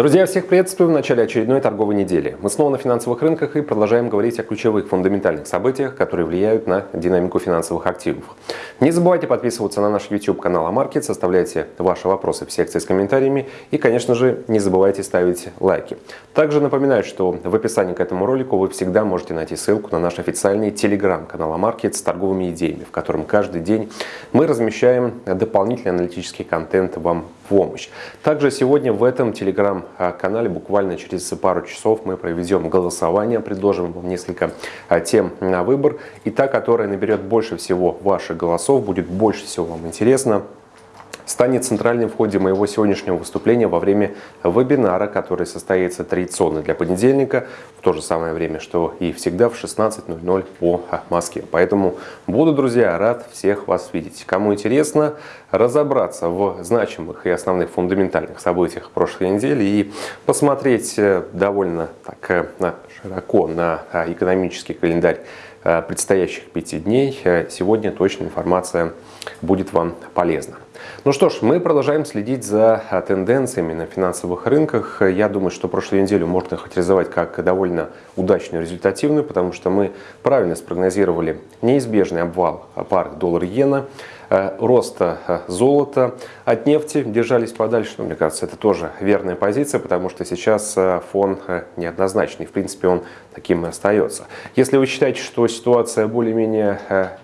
Друзья, всех приветствую в начале очередной торговой недели. Мы снова на финансовых рынках и продолжаем говорить о ключевых фундаментальных событиях, которые влияют на динамику финансовых активов. Не забывайте подписываться на наш YouTube канал Амаркет, оставляйте ваши вопросы в секции с комментариями и, конечно же, не забывайте ставить лайки. Также напоминаю, что в описании к этому ролику вы всегда можете найти ссылку на наш официальный телеграм-канал Амаркет с торговыми идеями, в котором каждый день мы размещаем дополнительный аналитический контент вам помощь. Также сегодня в этом телеграм канале буквально через пару часов мы проведем голосование, предложим вам несколько а, тем на выбор. И та, которая наберет больше всего ваших голосов, будет больше всего вам интересно, станет центральным в ходе моего сегодняшнего выступления во время вебинара, который состоится традиционно для понедельника, в то же самое время, что и всегда в 16.00 по Москве. Поэтому буду, друзья, рад всех вас видеть. Кому интересно разобраться в значимых и основных фундаментальных событиях прошлой недели и посмотреть э, довольно так э, широко на э, экономический календарь предстоящих пяти дней, сегодня точная информация будет вам полезна. Ну что ж, мы продолжаем следить за а, тенденциями на финансовых рынках. Я думаю, что прошлую неделю можно характеризовать как довольно удачную, результативную, потому что мы правильно спрогнозировали неизбежный обвал пары доллар-иена, а, роста а, золота от нефти держались подальше. Но, мне кажется, это тоже верная позиция, потому что сейчас фон неоднозначный. В принципе, он таким и остается. Если вы считаете, что ситуация более-менее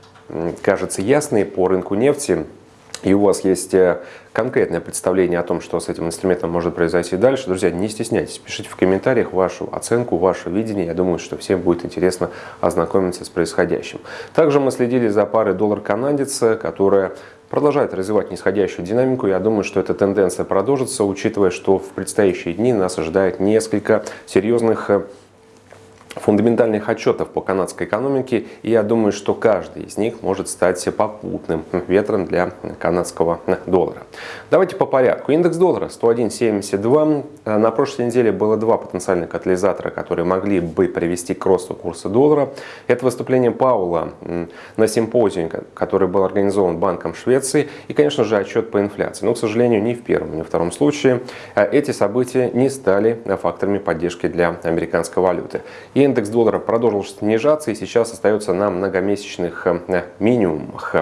кажется ясной по рынку нефти, и у вас есть э, конкретное представление о том, что с этим инструментом может произойти дальше, друзья, не стесняйтесь, пишите в комментариях вашу оценку, ваше видение. Я думаю, что всем будет интересно ознакомиться с происходящим. Также мы следили за парой доллар-канадец, которая продолжает развивать нисходящую динамику. Я думаю, что эта тенденция продолжится, учитывая, что в предстоящие дни нас ожидает несколько серьезных э, фундаментальных отчетов по канадской экономике, и я думаю, что каждый из них может стать попутным ветром для канадского доллара. Давайте по порядку. Индекс доллара 101.72. На прошлой неделе было два потенциальных катализатора, которые могли бы привести к росту курса доллара. Это выступление Паула на симпозиуме, который был организован Банком Швеции, и, конечно же, отчет по инфляции. Но, к сожалению, ни в первом, ни в втором случае эти события не стали факторами поддержки для американской валюты. И индекс доллара продолжил снижаться и сейчас остается на многомесячных э, минимумах.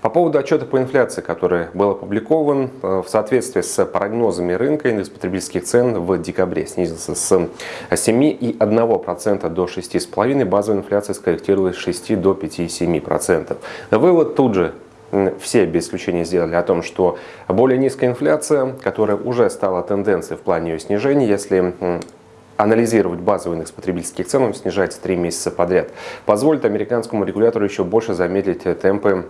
По поводу отчета по инфляции, который был опубликован, э, в соответствии с прогнозами рынка, индекс потребительских цен в декабре снизился с 7,1% до 6,5%, базовая инфляция скорректировалась с 6 до 5,7%. Вывод тут же все без исключения сделали о том, что более низкая инфляция, которая уже стала тенденцией в плане ее снижения, если анализировать базовый индекс потребительских цен, он снижается три месяца подряд, позволит американскому регулятору еще больше замедлить темпы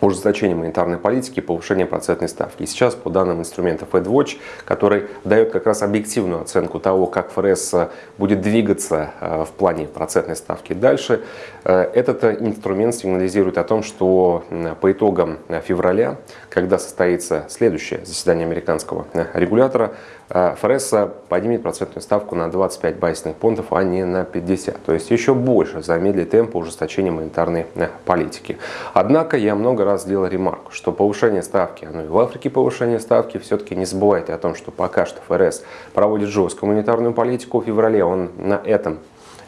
ужесточения монетарной политики и повышения процентной ставки. И сейчас по данным инструмента FedWatch, который дает как раз объективную оценку того, как ФРС э, будет двигаться э, в плане процентной ставки дальше, этот инструмент сигнализирует о том, что по итогам февраля, когда состоится следующее заседание американского регулятора, ФРС поднимет процентную ставку на 25 базисных пунктов, а не на 50. То есть еще больше замедлит темп ужесточения монетарной политики. Однако я много раз сделал ремарку, что повышение ставки, оно и в Африке повышение ставки, все-таки не забывайте о том, что пока что ФРС проводит жесткую монетарную политику, в феврале он на этом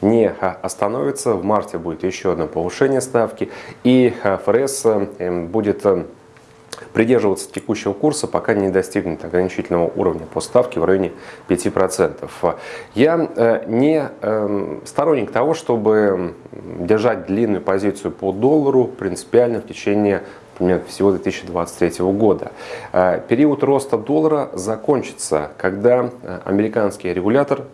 не остановится. В марте будет еще одно повышение ставки, и ФРС эм, будет эм, придерживаться текущего курса, пока не достигнет ограничительного уровня по ставке в районе 5%. Я э, не эм, сторонник того, чтобы держать длинную позицию по доллару принципиально в течение например, всего 2023 года. Э, период роста доллара закончится, когда э, американский регулятор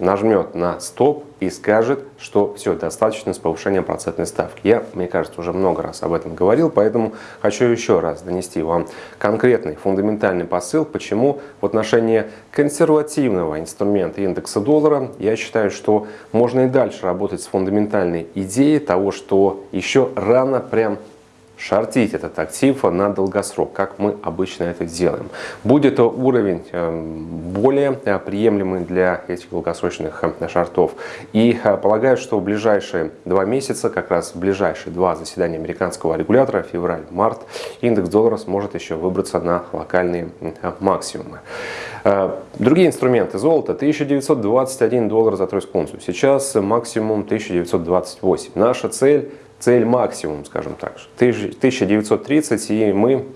нажмет на стоп и скажет, что все, достаточно с повышением процентной ставки. Я, мне кажется, уже много раз об этом говорил, поэтому хочу еще раз донести вам конкретный фундаментальный посыл, почему в отношении консервативного инструмента индекса доллара я считаю, что можно и дальше работать с фундаментальной идеей того, что еще рано прям шортить этот актив на долгосрок, как мы обычно это делаем. Будет уровень эм, более э, приемлемый для этих долгосрочных э, шортов. И э, полагаю, что в ближайшие два месяца, как раз в ближайшие два заседания американского регулятора, февраль-март, индекс доллара сможет еще выбраться на локальные максимумы. Другие инструменты золота 1921 доллар за тройскую унцию. Сейчас максимум 1928. Наша цель цель максимум, скажем так. 1930, и мы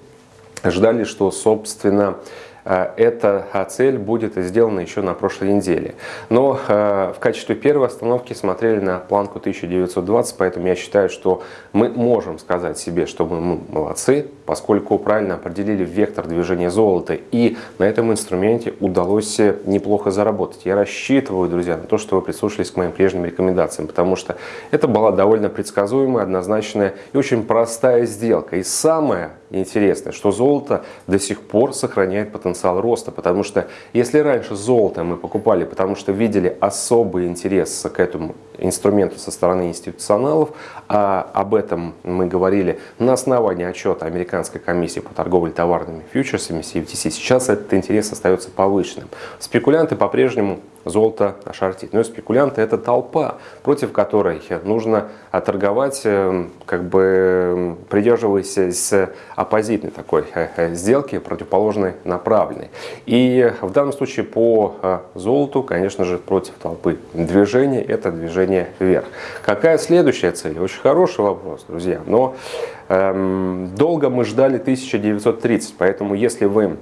ждали, что, собственно, эта э, цель будет сделана еще на прошлой неделе. Но э, в качестве первой остановки смотрели на планку 1920, поэтому я считаю, что мы можем сказать себе, что мы молодцы, поскольку правильно определили вектор движения золота. И на этом инструменте удалось неплохо заработать. Я рассчитываю, друзья, на то, что вы прислушались к моим прежним рекомендациям, потому что это была довольно предсказуемая, однозначная и очень простая сделка. И самое интересное, что золото до сих пор сохраняет потенциал роста, потому что если раньше золото мы покупали, потому что видели особый интерес к этому инструменту со стороны институционалов, а об этом мы говорили на основании отчета Американской комиссии по торговле товарными фьючерсами CFTC, сейчас этот интерес остается повышенным. Спекулянты по-прежнему золото шортит. Но спекулянты это толпа, против которой нужно торговать, э, как бы придерживаясь оппозитной такой э, э, сделки, противоположной направленной. И в данном случае по золоту, конечно же, против толпы движение это движение вверх. Какая следующая цель? Очень хороший вопрос, друзья. Но эм, долго мы ждали 1930, поэтому если вы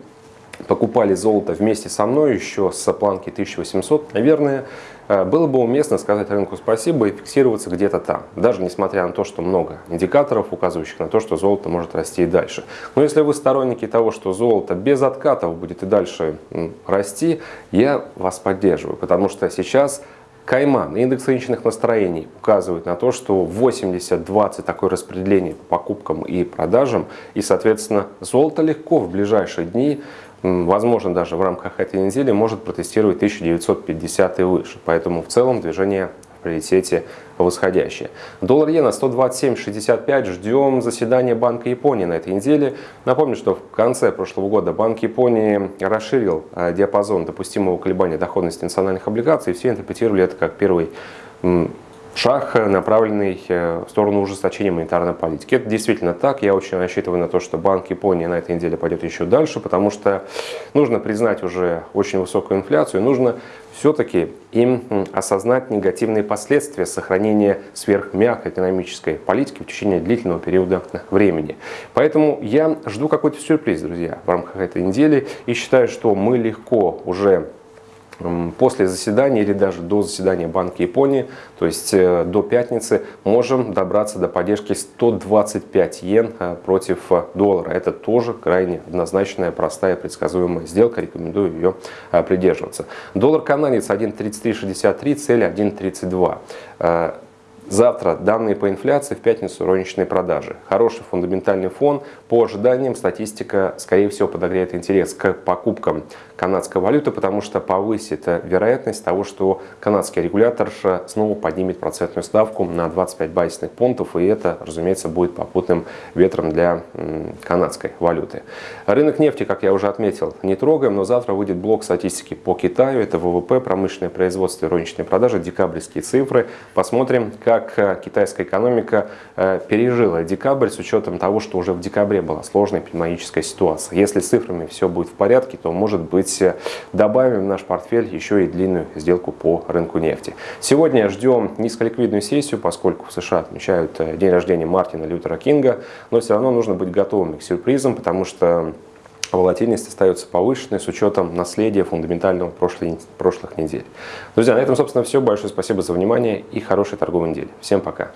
покупали золото вместе со мной еще с планки 1800, наверное, э, было бы уместно сказать рынку спасибо и фиксироваться где-то там, даже несмотря на то, что много индикаторов, указывающих на то, что золото может расти и дальше. Но если вы сторонники того, что золото без откатов будет и дальше расти, я вас поддерживаю, потому что сейчас Кайман, индекс рыночных настроений указывает на то, что 80-20 такое распределение по покупкам и продажам, и, соответственно, золото легко в ближайшие дни возможно, даже в рамках этой недели может протестировать 1950 и выше. Поэтому в целом движение приоритете восходящее. Доллар иена 127.65. Ждем заседания Банка Японии на этой неделе. Напомню, что в конце прошлого года Банк Японии расширил э, диапазон допустимого колебания доходности национальных облигаций. Все интерпретировали это как первый шаг, направленный э, в сторону ужесточения монетарной политики. Это действительно так. Я очень рассчитываю на то, что Банк Японии на этой неделе пойдет еще дальше, потому что нужно признать уже очень высокую инфляцию, нужно все-таки им осознать негативные последствия сохранения сверхмягкой экономической политики в течение длительного периода времени. Поэтому я жду какой-то сюрприз, друзья, в рамках этой недели и считаю, что мы легко уже после заседания или даже до заседания Банка Японии, то есть э, до пятницы, можем добраться до поддержки 125 йен э, против э, доллара. Это тоже крайне однозначная, простая, предсказуемая сделка. Рекомендую ее придерживаться. Доллар канадец 1.3363, цель 1.32. Завтра данные по инфляции, в пятницу розничные продажи. Хороший фундаментальный фон. По ожиданиям статистика, скорее всего, подогреет интерес к покупкам канадской валюты, потому что повысит вероятность того, что канадский регулятор снова поднимет процентную ставку на 25 базисных пунктов, и это, разумеется, будет попутным ветром для канадской валюты. Рынок нефти, как я уже отметил, не трогаем, но завтра выйдет блок статистики по Китаю. Это ВВП, промышленное производство розничные продажи, декабрьские цифры. Посмотрим, как э, китайская экономика э, пережила декабрь с учетом того, что уже в декабре была сложная эпидемиологическая ситуация. Если с цифрами все будет в порядке, то может быть быть, добавим в наш портфель еще и длинную сделку по рынку нефти. Сегодня ждем низколиквидную сессию, поскольку в США отмечают э, день рождения Мартина Лютера Кинга, но все равно нужно быть готовым к сюрпризам, потому что волатильность остается повышенной с учетом наследия фундаментального прошлой, прошлых недель. Друзья, на этом, собственно, все. Большое спасибо за внимание и хорошей торговой недели. Всем пока!